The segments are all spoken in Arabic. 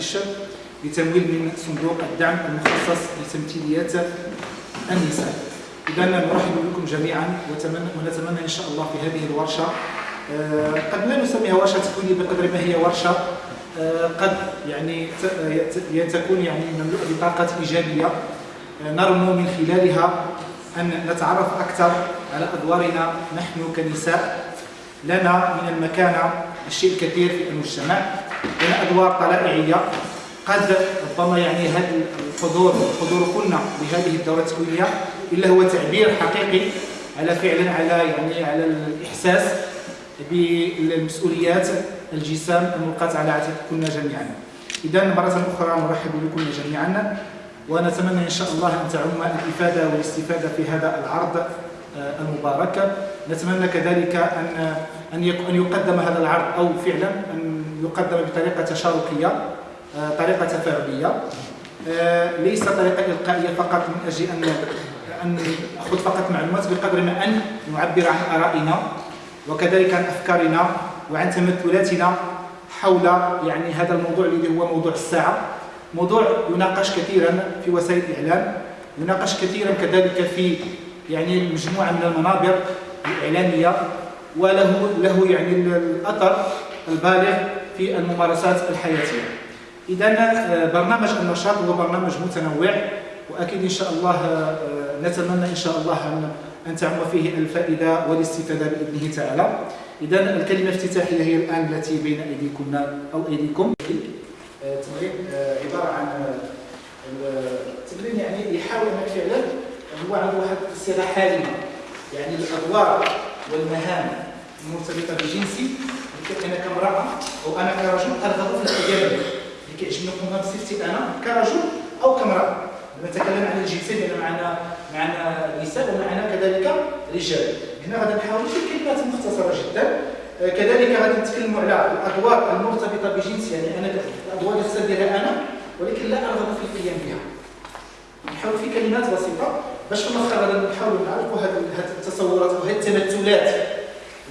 داعش لتمويل من صندوق الدعم المخصص لتمثيليات النساء. اذا نرحب بكم جميعا ونتمنى إن شاء الله في هذه الورشة. آه، قد لا نسميها ورشة تكوينيه بقدر ما هي ورشة. آه، قد يعني تكون يعني مملوءه بطاقة إيجابية. آه، نرمو من خلالها أن نتعرف أكثر على أدوارنا نحن كنساء. لنا من المكانة الشيء الكثير في المجتمع. لنا أدوار طلائعية. قد ربما يعني هذا الحضور حضور كلنا لهذه الدورة التكوينيه إلا هو تعبير حقيقي على فعلا على يعني على الإحساس بالمسؤوليات الجسام الملقاة على عاتقكن جميعا. اذا مرة أخرى نرحب بكم جميعا ونتمنى إن شاء الله أن تعم الإفادة والاستفادة في هذا العرض آه، المبارك. نتمنى كذلك أن أن يقدم هذا العرض أو فعلا أن يقدم بطريقة تشاركية آه، طريقة تفاعليه آه، ليس طريقة إلقائية فقط من أجل ان أن نأخذ فقط معلومات بقدر ما أن نعبر عن آرائنا وكذلك عن أفكارنا وعن تمثلاتنا حول يعني هذا الموضوع الذي هو موضوع الساعة. موضوع يناقش كثيرا في وسائل الإعلام يناقش كثيرا كذلك في يعني مجموعة من المنابر الإعلامية وله له يعني الأثر البالغ في الممارسات الحياتية. اذا آه، برنامج النشاط هو برنامج متنوع وأكيد إن شاء الله آه، نتمنى إن شاء الله أن تعم فيه الفائدة والاستفادة بإذنه تعالى. اذا الكلمة الافتتاحيه هي الآن التي بين أيديكم أو أيديكم. التمرين آه، عبارة عن التمرين يعني يحاول انك فعلا هو عنده واحد الصيغه حاليه يعني الأدوار والمهام المرتبطة بجنسي أنا كامراه أو أنا كرجل أرغب في الحجاب. اللي كيعجبني نقوم بصفتي أنا كرجل أو كامراه نتكلم عن الجنسين لأن معنا معنا نساء ومعنا كذلك رجال. هنا غادي نحاول في كلمات مختصرة جدا. آه، كذلك غادي نتكلموا على الأدوار المرتبطة بجنس. يعني أنا الأدوار اللي خصها أنا ولكن لا أرغب في القيام بها. نحاول في كلمات بسيطة. باش في الآخر غادي نحاولوا نعرفوا هذه التصورات وهذه التمثلات.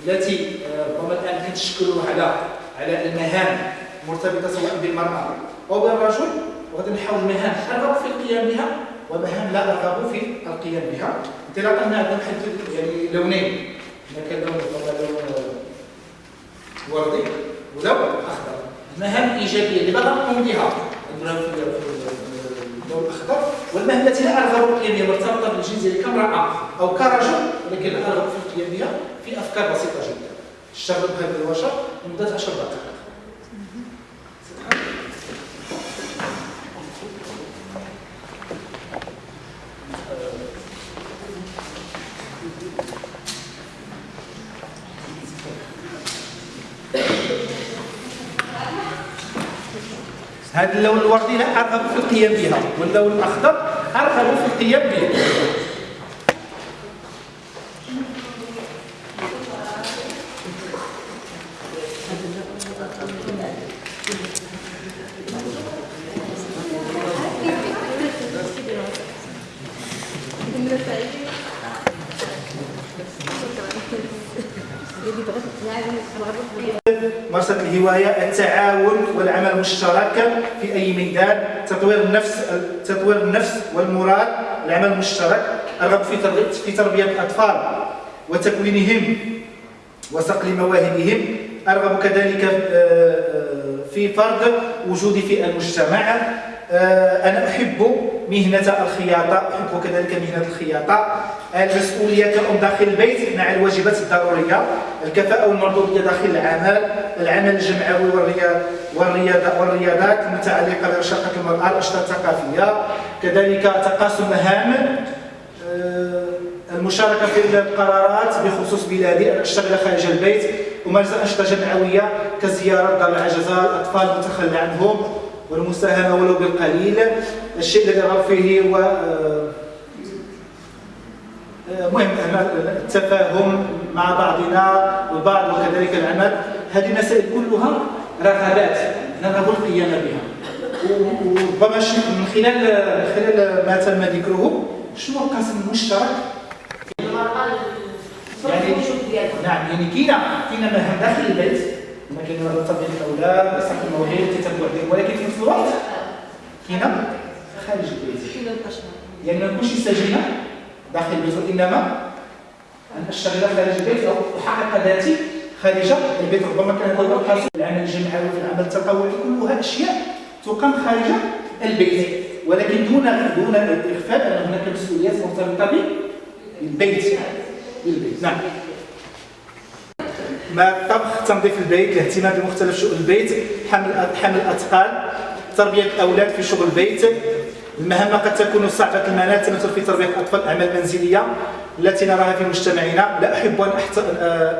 التي آه، ربما الآن كنتشكلوا على على المهام مرتبطة سواء بالمرأة أو بالرجل وغادي نحاول مهام ارغب في القيام بها ومهام لا ارغب في القيام بها. انطلاقا من هذا نحدد يعني لونين. هنا كان لون لون وردي ولون أخضر. المهام الإيجابية اللي بغا نقوم بها. اللون الاخضر والمهام التي لا ارغب القيام بها مرتبطة بالجنس ديالي كامراه أو كرجل ولكن لا ارغب في القيام بها. في أفكار بسيطة جدا. الشرب هذا الوشر لمده 10 دقائق. هذا اللون الوردي لا أرغب في القيام بها واللون الأخضر أرغب في القيام به المشترك في أي ميدان تطوير النفس تطوير النفس والمراد العمل المشترك الرغب في في تربية الأطفال وتكوينهم وصقل مواهبهم. أرغب كذلك آه، آه، في فرض وجودي في المجتمع أنا أحب مهنة الخياطة أحب كذلك مهنة الخياطة. المسؤولية كأم داخل البيت مع الواجبات الضرورية الكفاءة والمردودية داخل العمل العمل الجمعوي والرياضة والرياضات المتعلقة برشاقة المرأة الأنشطة الثقافية. كذلك تقاسم مهام آه، المشاركة في القرارات بخصوص بلادي أن أشتغل خارج البيت أمارس أنشطة جمعوية كزيارة دار العجزة الأطفال المتخلى عنهم. والمساهمة ولو بالقليل الشيء الذي رغب فيه هو آه، آه، مهم التفاهم مع بعضنا البعض وكذلك العمل. هذه المسائل كلها رغبات نرغب القيام بها. وربما من خلال خلال ما تم ذكره شنو القاسم المشترك يعني نعم يعني كاينة كاينة مهام داخل البيت. كاين مثلا تربيه الأولاد اصلاح المواهب التتبع ولكن في نفس الوقت كاين خارج البيت. يعني ما نكونش سجينه داخل البيت وإنما أن اشتغل خارج البيت أو احقق ذاتي خارج البيت. ربما كان هذا القاسم العمل الجماعي في العمل التطوعي كلها اشياء تقام خارج البيت. ولكن دون دون الاغفال أن هناك مسؤوليات مرتبطه بالبيت بالبيت نعم. ما الطبخ تنظيف البيت الاهتمام بمختلف شؤون البيت حمل حمل الاثقال تربية الأولاد في شغل البيت. المهمة قد تكون صعبه المنال تمثل في تربية الأطفال الاعمال المنزليه التي نراها في مجتمعنا لا أحب أن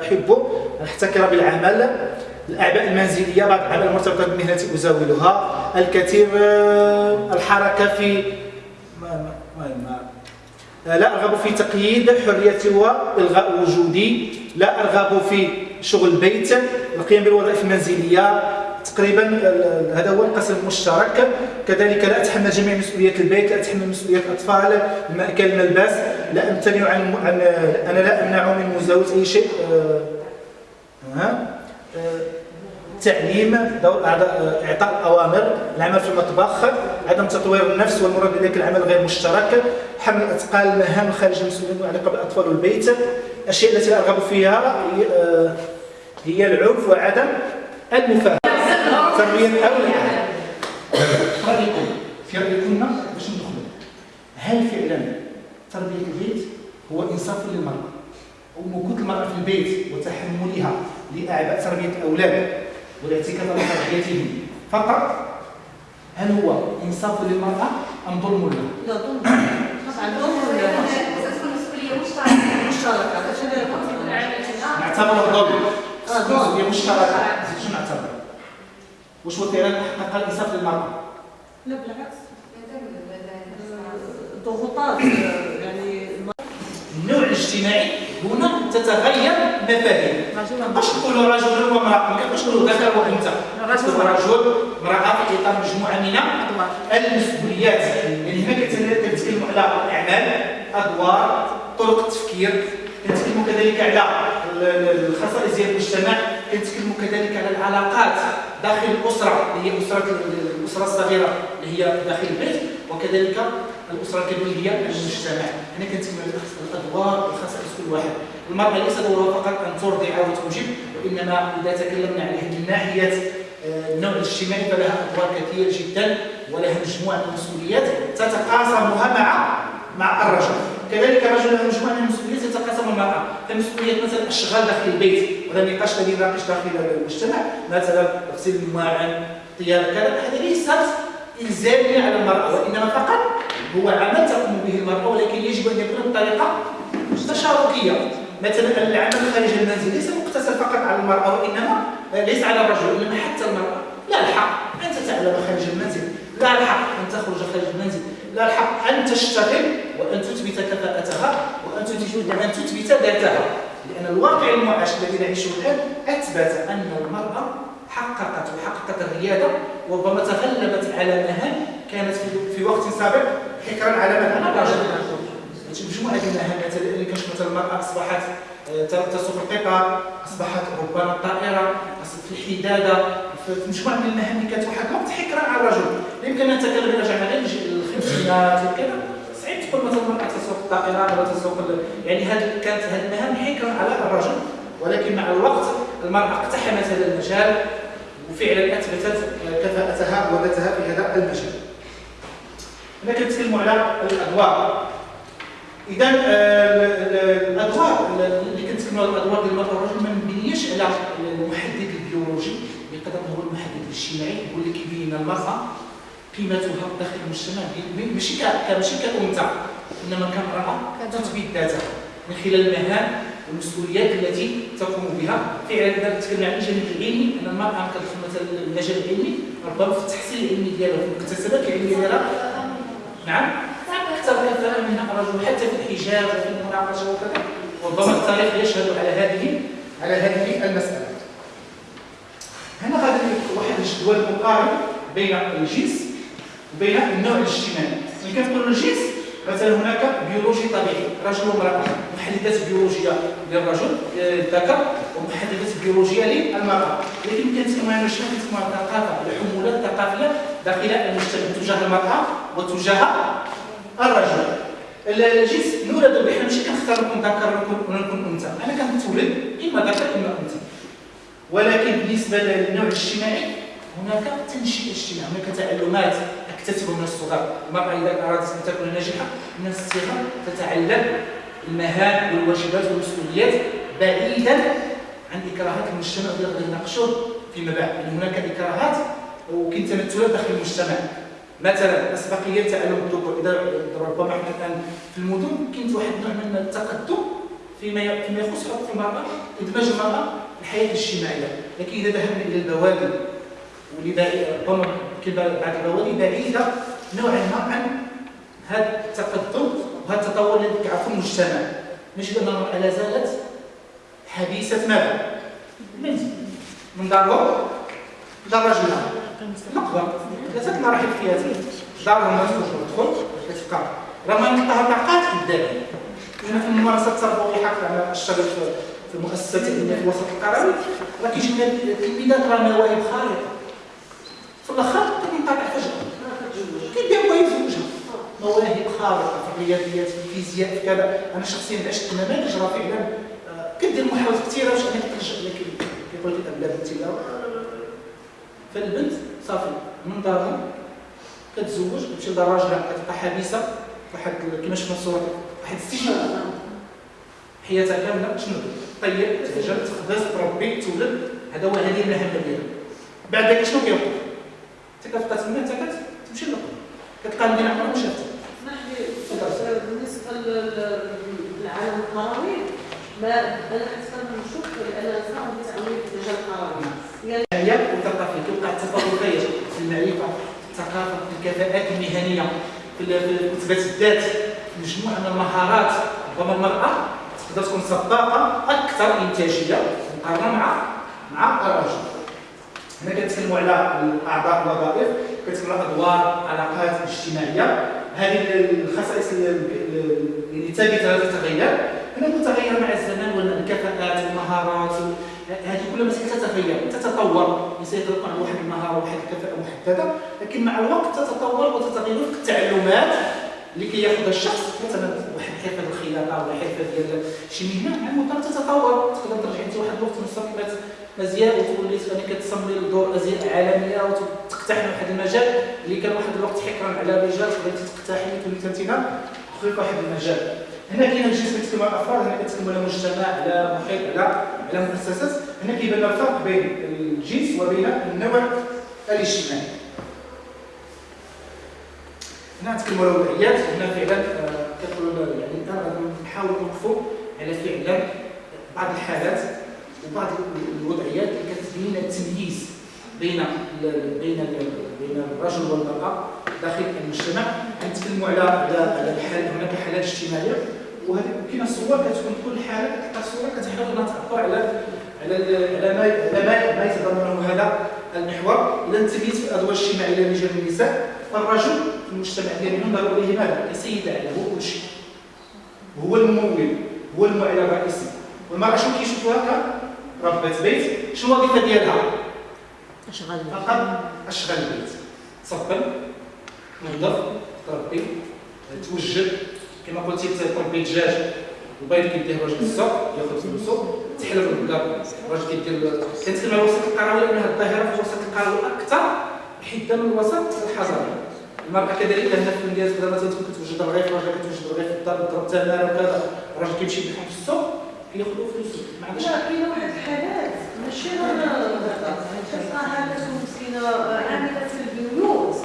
أحب أن أحتكر بالعمل. الاعباء المنزلية بعض الاعباء المرتبطة بالمهنة أزاولها. الكثير آه، الحركة في لا أرغب في تقييد حريتي والغاء وجودي. لا أرغب في شغل البيت القيام بالوظائف المنزلية. تقريبا هذا هو القسم المشترك. كذلك لا أتحمل جميع مسؤوليات البيت لا أتحمل مسؤوليات الأطفال المأكل الملبس لا أمتنع عن, أنا لا امنع من مزاولة أي شيء. أه أه تعليم دور إعطاء الأوامر العمل في المطبخ عدم تطوير النفس والمراد بذلك العمل غير مشترك حمل اثقال المهام خارج المسؤولين المتعلقه بالاطفال والبيت. الأشياء التي أرغب فيها هي, آه، العنف وعدم المفاهمه تربية الاولاد رايكم في رايكم باش ندخلوا. هل فعلا تربية البيت هو إنصاف للمرأة؟ وموجود المرأة في البيت وتحملها لأعباء تربية الأولاد؟ والاعتكاف على تربيتهم فقط هل هو إنصاف للمرأة أم ظلم لها؟ لا ظلم. طبعا ظلم مشتركة. نعتبره ظلم؟ مسؤولية مشتركة. شنو نعتبر؟ واش هو فعلا حقق الإنصاف للمرأة؟ لا بالعكس. ضغوطات يعني النوع الاجتماعي هنا تتغير مفاهيم. نقدرش نقولوا رجل وامرأة؟ ما نقولوا ذكر وأنثى؟ رجل. امرأة في إطار مجموعة من المسؤوليات. يعني هنا كنتكلموا على الإعمال أدوار طرق التفكير كنتكلموا كذلك على الخصائص ديال المجتمع. كنتكلموا كذلك على العلاقات داخل الأسرة اللي هي أسرة الأسرة الصغيرة اللي هي داخل البيت. وكذلك الأسرة الكبيرة هي المجتمع. هنا كنتكلم على الأدوار والخصائص واحد. المرأة ليس دورها فقط أن ترضع وتنجب وإنما إذا تكلمنا على هذه الناحيه آه، النوع الاجتماعي فلها أدوار كثيرة جدا ولها مجموعة من المسؤوليات تتقاسمها مع مع الرجل. كذلك الرجل له مجموعة من المسؤوليات تتقاسم المرأة. فمسؤوليه مثلا الاشغال داخل البيت وهذا النقاش الذي ناقش داخل المجتمع. مثلا تغسيل المواعن طياب كذا. هذا ليست الزاميه على المرأة وإنما فقط هو عمل تقوم به المرأة ولكن يجب أن يكون بطريقه تشاركيه مثلا العمل خارج المنزل ليس مقتصر فقط على المرأة وإنما ليس على الرجل انما حتى المرأة. لا الحق أن تتعلم خارج المنزل. لا الحق أن تخرج خارج المنزل. لا الحق أن تشتغل وأن تثبت كفاءتها وأن تثبت ان تثبت ذاتها. لأن الواقع المعاش الذي نعيشه الآن أثبت أن المرأة حققت وحققت الريادة وربما تغلبت على مهام كانت في وقت سابق حكرا على من؟ على الرجل مجموعه من المهام مثلا المراه أصبحت آه، تسوق القطار أصبحت ربما الطائره في الحداده في مجموعة من المهام اللي كانت واحد الوقت حكرا على الرجل. يمكن أن نتكلم إلى جمع الخمسينات وكذا. صعيب تقول مثلا المرأة تسوق الطائره ولا تسوق يعني هذه كانت هذه المهام حكرا على الرجل ولكن مع الوقت المرأة اقتحمت هذا المجال وفعلا أثبتت كفاءتها وذاتها في هذا المجال. هنا كنتكلموا على الأدوار. اذا آه، الأدوار اللي كنتكلموا على الأدوار ديال المراه والرجل ما نبنيش على المحدد البيولوجي بقدر هو المحدد الاجتماعي هو اللي كيبين المرأة قيمتها داخل المجتمع ماشي ماشي كأنثى إنما كامرأة تثبت ذاتها من خلال المهام والمسؤوليات التي تقوم بها. فعلا إذا تكلمنا عن الجانب العلمي أن المرأة كتدخل مثلا المجال العلمي ربما في التحصيل العلمي ديالها في المكتسبات العلميه ديالها. نعم. كثره من الرجل حتى في الحجاب وفي المناقشة وكذا. ربما التاريخ يشهد على هذه على هذه المسألة. هنا غادي واحد الجدول مقارن بين الجنس وبين النوع الاجتماعي. ملي كنقولوا الجنس مثلا هناك بيولوجي طبيعي. رجل وامرأة. محددات بيولوجية للرجل آه، الذكر ومحددات بيولوجية للمرأة. لكن كنتكلموا عن شنو كنتكلموا عن الثقافه الحمولة الثقافيه داخل المجتمع. تجاه المرأة وتجاه الرجل. الجنس نولد به حنا ماشي كنختار نكون ذكر ولا نكون أنثى. أنا كنتولد إما ذكر إما أنثى. ولكن بالنسبة للنوع الاجتماعي هناك تنشئه اجتماعي هناك تعلمات أكتسبها من الصغر المراه إذا أرادت أن تكون ناجحة من الصغر تتعلم المهام والواجبات والمسؤوليات بعيدا عن إكراهات المجتمع اللي غادي نناقشوه فيما بعد يعني هناك إكراهات وكاين تمثلات داخل المجتمع. مثلا اسبقيه تعلم الذكور إذا ربما إحنا الآن في المدن كاين واحد النوع من التقدم فيما فيما يخص حقوق المرأة إدماج المرأة في الحياة الاجتماعية. لكن إذا ذهبنا إلى البوادي ربما بعض البوادي بعيدة نوعا ما عن هذا التقدم وهذا التطور الذي كيعرفه المجتمع. نجد ان المراه لا زالت حبيسة ماذا؟ من دارها دار رجلها نقبه ثلاثة مراحل حياتيه دارهم ما تدخل كتبقى راه ما طاقات قدامي هنا في الممارسة التربويه حق على الشغل في المؤسسات العلميه في الوسط القروي راه التلميذات راه مواهب خارقه في الأخر فجأة. مواهب خارقة في الرياضيات في الفيزياء في كذا. أنا شخصيا عشت نماذج راه فعلا. آه، كدير محاولات كثيرة باش انك لكن كيقول لك لا فالبنت صافي من دارها كتزوج تمشي لدار راجلها كتبقى حبيسة واحد كما شفنا الصورة واحد السجن. حياتها كاملة شنو؟ طيب تهجر تخبز تربي تولد. هذا هو هذه المهمه ديالها. بعد ذلك شنو كيوقف انت كتبقى تما انت كتمشي للقبر كتلقى المدينة عمرها ما شافتها بالنسبة للعالم القروي ما أنا حتى نشوف لأن صعب في المجال القروي يعني المعرفة الثقافة في الكفاءات المهنية في اثبات الذات مجموعة من المهارات. ربما المرأة تقدر تكون سباقه أكثر إنتاجية مقارنة مع مع الرجل. هنا كنتكلموا على الأعضاء الوظائف على أدوار علاقات اجتماعية. هذه الخصائص اللي ثابته لا تتغير هنا متغيره مع الزمان والكفاءات والمهارات هذه مسائل تتغير تتطور. الإنسان يكون عنده واحد المهاره واحد الكفاءه محدده لكن مع الوقت تتطور وتتغير التعلمات لكي ياخذ الشخص مثلا واحد حرفة الخياطه ولا حرفة ديال شي مهنة مع المدة تتطور. تقدر ترجع أنت واحد الوقت مصممات ازياء وتولي يعني كتصممي لدور ازياء عالمية وتقتحم واحد المجال اللي كان واحد الوقت حكرا على الرجال تولي انت في واحد المجال. هنا كاين الجنس كيتكلم على الأفراد هنا كيتكلم على مجتمع على محيط على على مؤسسات. هنا كيبان الفرق بين الجنس وبين النوع الاجتماعي. هنا نتكلموا على الوضعيات هنا فعلا آه، كتقول يعني الان نحاول نوقفوا على فعلا بعض الحالات وبعض الوضعيات اللي كتبين التمييز بين بين بين الرجل والمرأة داخل المجتمع. نتكلموا على على الحال هناك حالات اجتماعية. وهذه كاينة صور كتكون كل حالة كتلقى صورة كتحاول انها تعبر على على على ما على ما يتضمنه هذا المحور. إذا التمييز في الأدوار الاجتماعية للرجال والنساء فالرجل في المجتمع ديالنا ينظر اليه ماذا؟ كسيد على هو كل شيء. هو الممول هو المعلم الرئيسي. والمراه شنو كيشوفوها كربة بيت. شنو الوظيفة ديالها؟ أشغال فقط أشغال البيت تصبن تنظف تربي توجد كما قلتي تربي دجاج البيض كيديه الراجل السوق ياخذ فلوسو تحلب البقر الراجل كيدير كنتكلم على الوسط القروي لأن هذه الظاهره في الوسط القروي أكثر حده من الوسط الحضري المراه كذلك لأن في المدينة كذا مثلا تكون كتوجد الرغيف الراجل كتوجد الرغيف في الدار تضرب تماره وكذا الراجل كيمشي بحال في السوق كياخذوا فلوسو ما عندوش لا كاين واحد الحالات ماشي غير كتلقى حالات مسكينه عامله في البيوت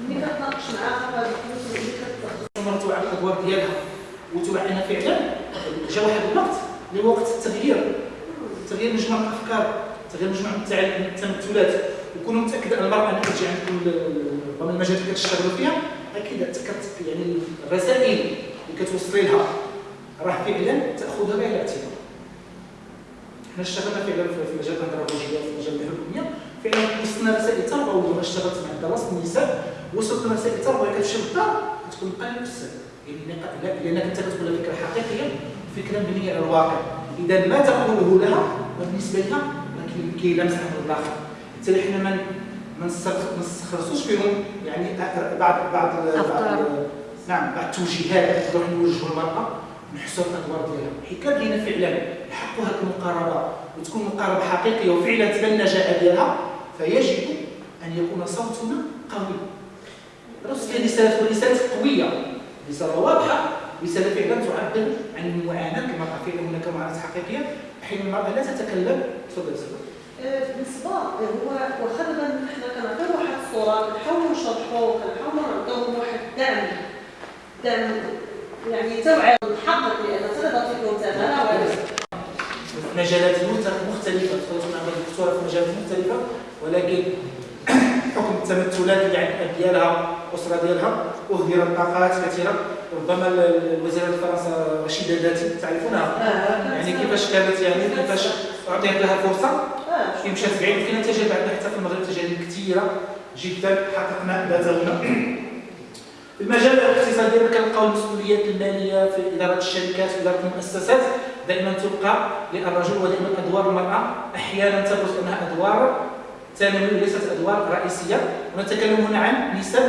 ملي كتناقش معاها في هذه الفلوس كتمرتوا على الأدوار ديالها وتوعينا فعلا جا واحد الوقت اللي وقت التغيير. تغيير مجموعه الأفكار تغيير مجموعه التمثلات وكونوا متاكد أن المرأة اللي كتجي عندكم ربما المجال اللي كتشتغلوا فيها أكيد يعني الرسائل اللي كتوصلي لها راه فعلا تأخذها بعين الاعتبار حنا اشتغلنا فعلا في مجال الانترابولوجيا في مجال الحكوميه فعلا وصلنا رسائل تربويه اشتغلت مع دراسه النساء وصلت رسائل تربويه كتمشي للدار كتكون قليله في السنة يعني لانك أنت كتقول فكره حقيقيه فكرة مبنية على الواقع. إذا ما تقوله لها بالنسبة لها راه كيلمس عند الآخر حتى حنا ما ما نستخلصوش فيهم يعني بعض بعض بعض نعم بعض التوجيهات نروح نوجهوا المراه نحسوا الأدوار ديالها. حيت كان لينا فعلا يحقوا هذه المقاربة. وتكون مقاربة حقيقية وفعلا تبان النجاعه ديالها فيجب أن يكون صوتنا قوي. رسل رسالة ورسالة قوية. رسالة واضحة. رسالة فعلا تعبر عن المعاناة كما فعلا هناك معاناة حقيقية. أحيانا المرأة لا تتكلم تفضل سيدي. أه، بالنسبة هو واخا دابا حنا كنعطيو واحد الصورة كنحاولوا نشرحوا كنحاولوا نعطيو واحد الدعم دعم يعني توعيه الحق لأن تقدر تكون تماما مجالات مختلفة. تقدر نعمل دكتورة في مجالات مختلفة؟ ولكن حكم التمثلات اللي عند ديالها الأسرة ديالها اهدر الطاقات كثيرة. ربما الوزيره الفرنسا رشيدة ذاتي تعرفونها؟ آه، يعني كيفاش كانت يعني كيفاش أعطيت لها فرصة؟ آه. كي مشات بعيد كاين تجارب عندنا حتى في المغرب تجارب كثيرة جدا. حققنا ذاتنا في المجال الاقتصادي كنلقاو المسؤوليات المالية في إدارة الشركات في إدارة المؤسسات. دائما تبقى للرجل ودائما أدوار المرأة. أحيانا تبرز أنها أدوار ثانوي وليست أدوار رئيسية ونتكلم هنا عن نسب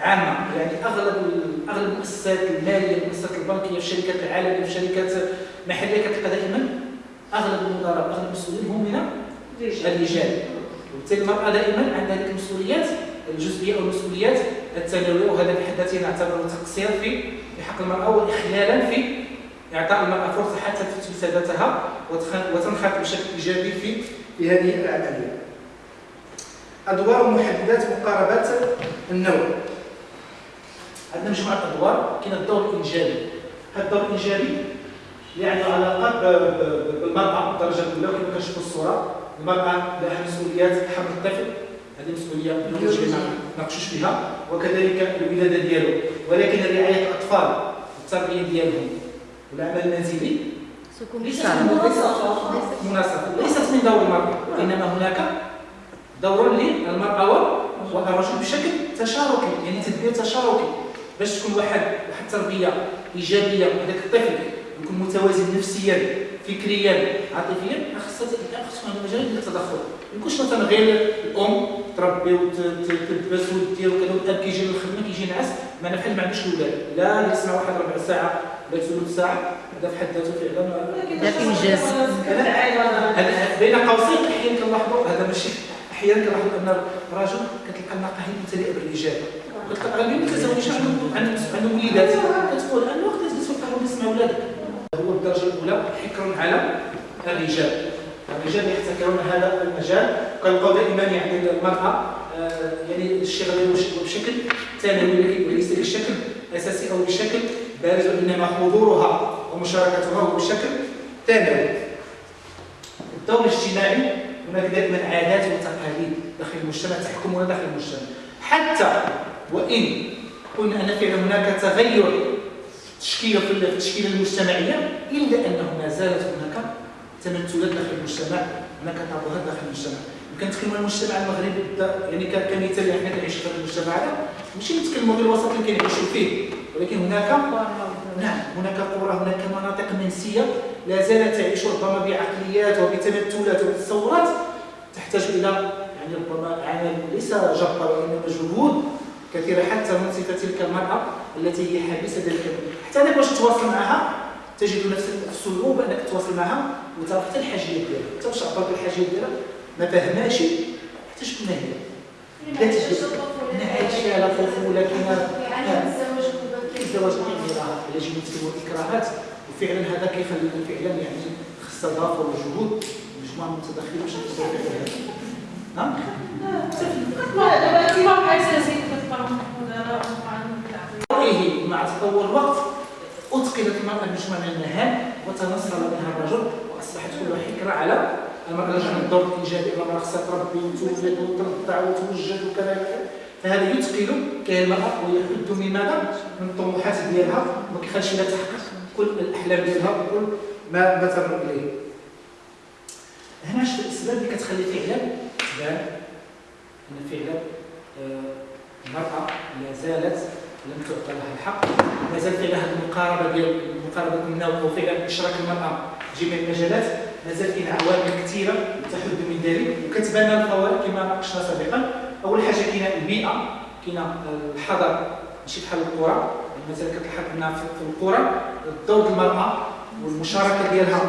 عامة. يعني أغلب أغلب المؤسسات المالية المؤسسات البنكية الشركات العالميه الشركات المحليه كتلقى دائما. أغلب المدراء أغلب المسؤولين هم من الرجال. وبالتالي المرأة دائما عندها هذه المسؤوليات الجزئية أو المسؤوليات الثانويه وهذا في حد ذاته نعتبره تقصير في حق المرأة واخلالا في إعطاء المرأة فرصة حتى تثبت ذاتها وتنخرط بشكل إيجابي في في هذه العملية. أدوار محددات مقاربات النوع. عندنا مجموعه أدوار كاين الدور الإنجابي. هذا الدور الإنجابي اللي عنده علاقه بالمرأة بالدرجه الأولى كما كنشوفوا الصورة. المرأة لها مسؤوليات حمل الطفل. هذه مسؤولية ما ناقشوش فيها. وكذلك الولادة ديالو. ولكن رعاية الأطفال التربية ديالهم. والعمل المنزلي ليست ليست من دور المرأة. إنما هناك دور للمرأة والرجل بشكل تشاركي يعني تدبير تشاركي باش تكون واحد واحد التربيه إيجابية هذاك الطفل يكون متوازن نفسيا فكريا عاطفيا خاصها خاصو هذا المجال ديال التدخل. ما يكونش مثلا غير الأم تربي وتلبس ودير وكذا والأب كيجي للخدمة كيجي نعس ما بحال ما عندوش الاولاد لا يسمع واحد ربع ساعة ولا ثلث ساعة هذا في حد ذاته فعلا. ذاك انجاز بين قوسين أحيانا كنلاحظوا هذا ماشي أحيانا كنلاحظ ان الرجل كتلقى النقاهه ممتلئه بالرجال كتلقى الراجل ما تزوجش عنده عنده وليدات كتقول أنا وقت جلس في القهوة نسمع ولادك. هو الدرجة الأولى حكر على الرجال. الرجال يحتكرون هذا المجال. كنلقاو دائما يعني المرأة آه، يعني الشغل بشكل ثانوي وليس بشكل أساسي أو بشكل بارز وإنما حضورها ومشاركتها هو بشكل ثانوي. الدور الاجتماعي هناك دائما عادات وتقاليد داخل المجتمع تحكمنا داخل المجتمع. حتى وإن قلنا أن فعلا هناك تغير تشكيل في التشكيلة المجتمعية إلا أنه ما زالت هناك تمثلات داخل المجتمع هناك طابوهات داخل المجتمع. كنتكلموا المجتمع المغربي يعني كمثال حنا كنعيش في هذا المجتمع هذا ماشي نتكلموا غير الوسط اللي كنعيشوا فيه. ولكن هناك نعم هناك قرى هناك مناطق منسية لا زالت تعيش ربما بعقليات وبتمثلات وبتصورات تحتاج إلى يعني ربما عمل ليس جبر وإنما جهود كثيرة حتى ننصف تلك المرأة التي هي حابسة ذلك حتى انك باش تتواصل معها تجد نفسك الصعوبة أنك تتواصل معها وتعرف حتى الحاجيات ديالها. حتى باش تعبر بالحاجيات ديالها ما فهمهاش حتى شكون هي لا تجد عايشه على طفوله كاينة الزواج مبكر يجب ان اكراهات وفعلا هذا كيخلي فعلا يعني خص اضافه وجهود مجموعة من المتدخلين باش نقدروا فعلا نعم؟ مع تطور الوقت أتقنت المرأة مجموعة من المهام وتنصل منها الرجل وأصبحت كلها حكرة على المرأة رجع الدور الإيجابي المرأة خصها تربي وتولد وترضع وتوجد وكذا فهذا يثقل كاين المرأة ويحد من ماذا؟ من الطموحات ديالها وما كيخليش لها تحقق كل الأحلام ديالها وكل ما ما تمر اليه هنا شوف الاسباب اللي كتخلي فعلا تبان أن فعلا آه، المرأة لا زالت لم تعطى لها الحق. مازال فعلا هذه المقاربة ديال المقاربة قلنا وفعلا إشراك المرأة في جميع المجالات مازال كاين عوامل كثيرة تحد من ذلك. وكتبان الفوارق كما ناقشنا سابقا. أول حاجة كاينة البيئة كاينة الحضر ماشي بحال القرى. مثلا كتلاحظ ان في القرى الدور المراه والمشاركة ديالها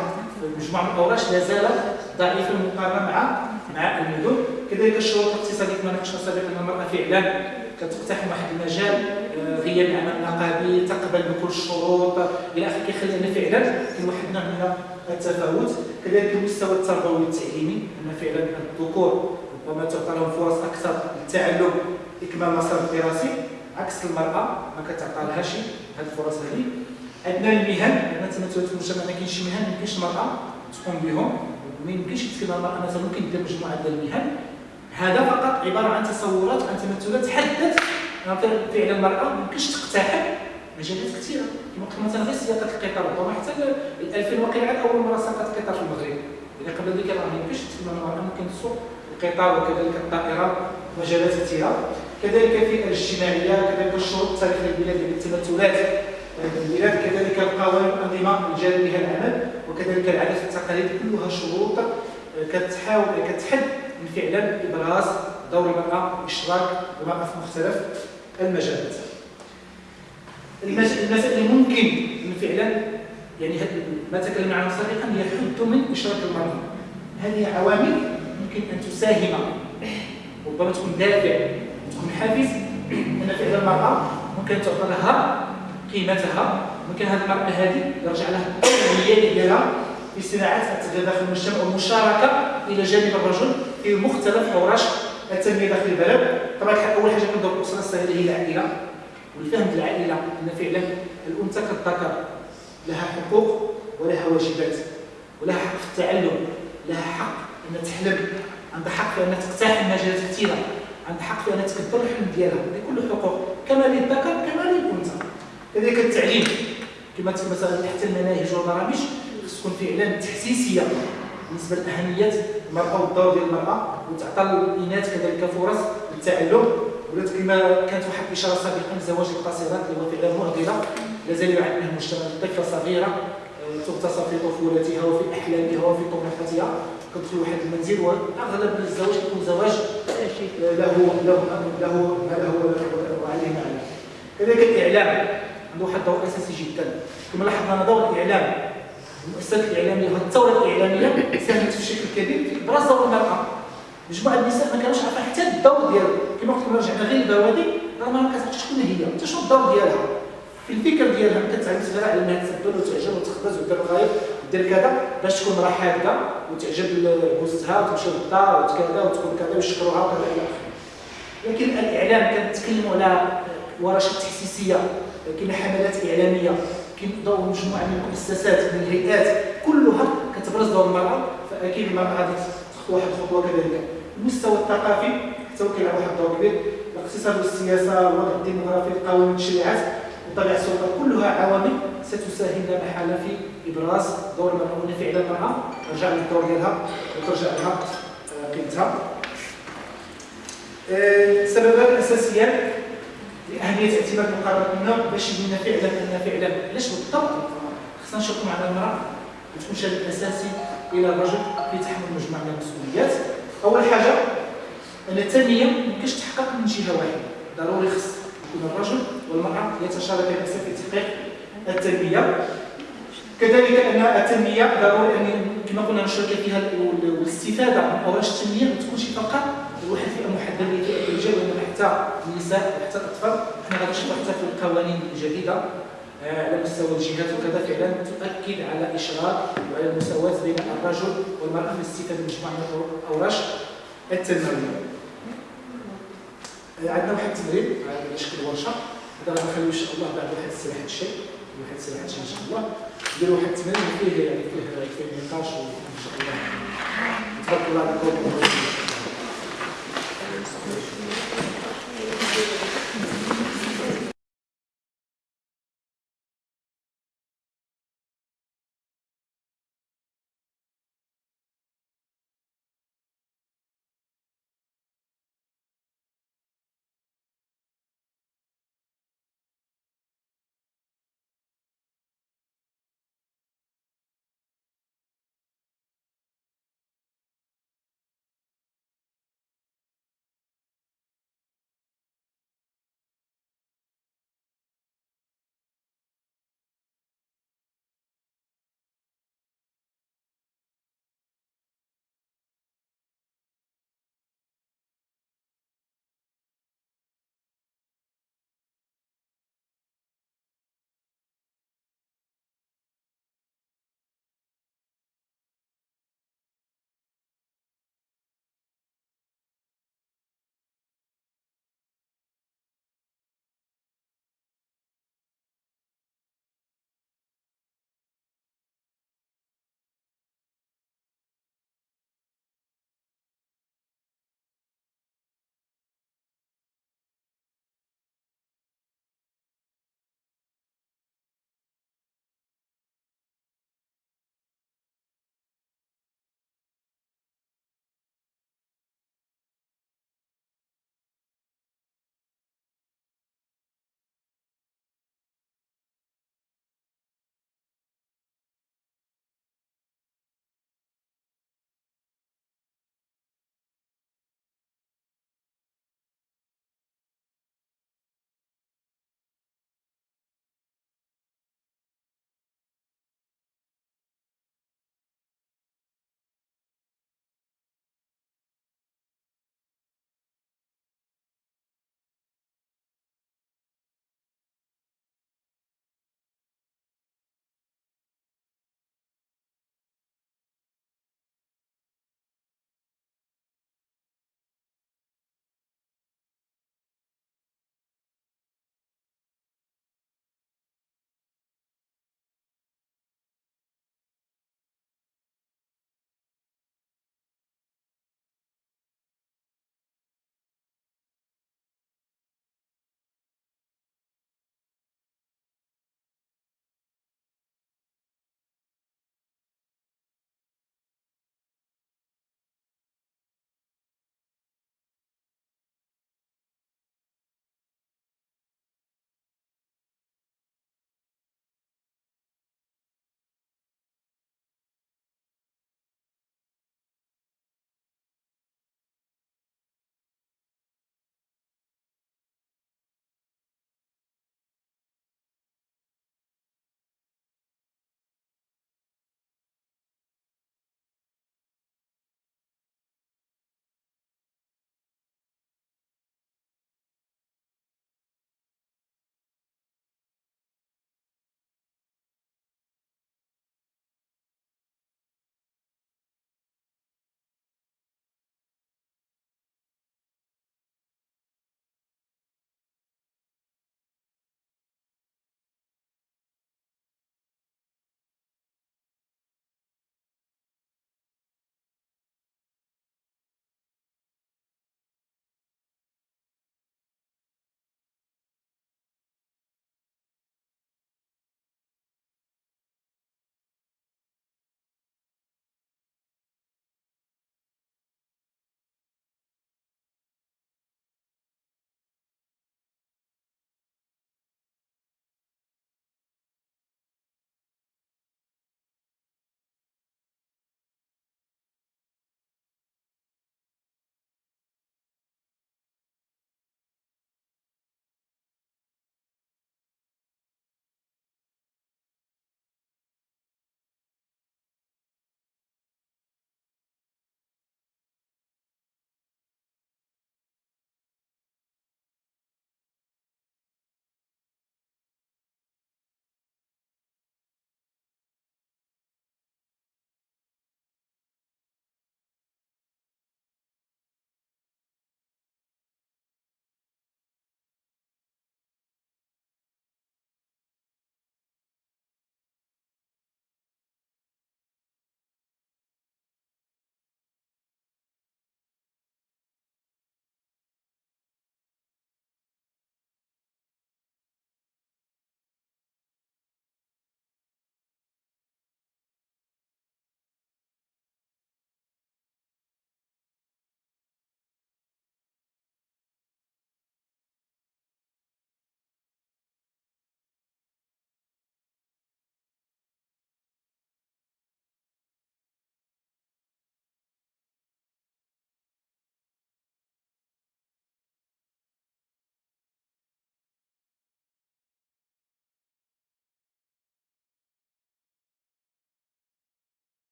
في مجموعة من الأوراش لا زالت ضعيفة المقارنة مع مع المدن. كذلك الشروط الاقتصادية كما ناقشنا سابقا أن المرأة فعلا كتقتحم واحد المجال آه، غياب العمل النقابي تقبل بكل الشروط إلى آخره كيخلي أن فعلا كاين واحد النوع من التفاوت. كذلك المستوى التربوي والتعليمي أن فعلا الذكور ربما تعطى لهم فرص أكثر للتعلم إكمال المسار الدراسي. عكس المرأة ما كتعطى لهاش هذه الفرص هذه عندنا المهن عندنا تمثلات المجتمع ما كاينش مهن ما يمكنش المراه تقوم بهم. ما يمكنش يتكلم المراه مثلا ممكن دير مجموعة ديال المهن. هذا فقط عبارة عن تصورات عن تمثلات تحدث فعلا المرأة ما يمكنش تقتحم مجالات كثيرة. كما قلت مثلا غير سياقة القطار. ربما حتى ال 2000 وقيعه أول مرة ساقط قطار في المغرب. إذا قبل ذلك راه ما يمكنش تكلم المراه ممكن تسوق القطار وكذلك الطائرة مجالات كثيرة. كذلك في الاجتماعية كذلك الشروط التاريخية للبلاد التمثلات البلاد كذلك القوانين والانظمه الجاريه بها العمل وكذلك العادات والتقاليد كلها شروط كتحاول كتحد من فعلا ابراز دور المرأة واشراك المرأة في مختلف المجالات. المسائل اللي ممكن فعلا يعني ما تكلمنا عنه سابقا هي حد من إشراك المرأة. هذه عوامل؟ يمكن أن تساهم ربما تكون دافع تكون حافز ان فعلا المرأة ممكن تعطى لها قيمتها ممكن هذه المرأة هذه يرجع لها الدوريه ديالها في صناعة التغيير داخل المجتمع والمشاركه إلى جانب الرجل في مختلف حوراش التنمية داخل البلد. طبعا أول حاجة كندور الاسره الصغيرة هي العائلة والفهم العائلة. ان فعلا الانثى كالذكر لها حقوق ولها واجبات ولها حق في التعلم لها حق إنها تحلم. عندها حق في إنها تقتحم مجالات كثيرة. عندها حق في انها تكبر الحلم ديالها. هذه كل حقوق كما للذكر كما للانثى كذلك التعليم كما مثلا تحت المناهج والبرامج خص تكون فعلا تحسيسية بالنسبة لأهمية المرأة والدور ديال المرأة وتعطى الإناث كذلك فرص للتعلم. ولات كما كانت واحد الإشارة سابقا لزواج القاصرات اللي هو فعلا معضلة لازال يعاني المجتمع طفله صغيرة آه، تغتصب في طفولتها وفي أحلامها وفي طموحاتها. كتدخل واحد المنزل وأغلب الزواج يكون زواج له له له له ما له وعليه ما عليه. كذلك الإعلام عنده واحد الدور أساسي جدا. كما لاحظنا دور الإعلام المؤسسات الإعلامية والثوره الإعلامية ساهمت بشكل كبير في ابراز دور المراه مجموعة النساء ما كانوش عارفين حتى الدور ديالها. كما قلت لكم رجعنا غير البوادي راه ما كتعرفش شكون هي حتى شنو الدور ديالها. في الفكر ديالها كتعلم صغيره على انها تسبل وتعجب وتخبز ودير الغايب ودير كذا باش تكون راه حاده وتعجب جوزها وتمشي للدار وكذا وتكون كذا ويشكروها وكذا إلى آخره. لكن الإعلام كنتكلموا على ورشات تحسيسيه كاين حملات إعلامية كاين دور مجموعة من المؤسسات من الهيئات كلها كتبرز دور المرأة فأكيد المرأة غادي تخطو واحد الخطوة كذلك المستوى الثقافي حتى هو كيلعب واحد الدور كبير الاقتصاد والسياسة والوضع الديموغرافي القوانين والتشريعات وطبيعه السلطه كلها عوامل ستساهم لا محاله في إبراز دور المراه وان فعلا المراه ترجع للدور ديالها وترجع لها قيمتها السببات الاساسيات لأهمية اعتماد النوع باش يبين فعلا ان فعلا علاش بالضبط؟ خصنا نشوفوا مع المرأة وتكون شريك أساسي إلى الرجل في تحمل مجموعة من المسؤوليات. أول حاجة أن التنمية ما يمكنش تحقق من جهة واحدة. ضروري خص يكون الرجل والمرأة يتشاركان في تحقيق التنمية كذلك أن التنمية ضروري أن كما قلنا نشارك فيها والاستفاده من اوراش التنميه ما تكونش فقط واحد فئة محددة اللي فئة الرجال وانما حتى النساء وحتى الأطفال. حنا غادي نشوفوا حتى في القوانين الجديدة آه، على مستوى الجهات وكذا فعلا تؤكد على إشراك وعلى المساواة بين الرجل والمرأة في الاستفاده من مجموعة من الاوراش التنموية. آه، عندنا واحد التدريب على شكل ورشة. هذا غادي نخليو إن شاء الله بعد واحد السلاح الشيء. واحد الساعة إن شاء الله. ندير واحد الثمانيه فيه يعني فيه فيه نقاش وان شاء الله تبارك الله عليكم.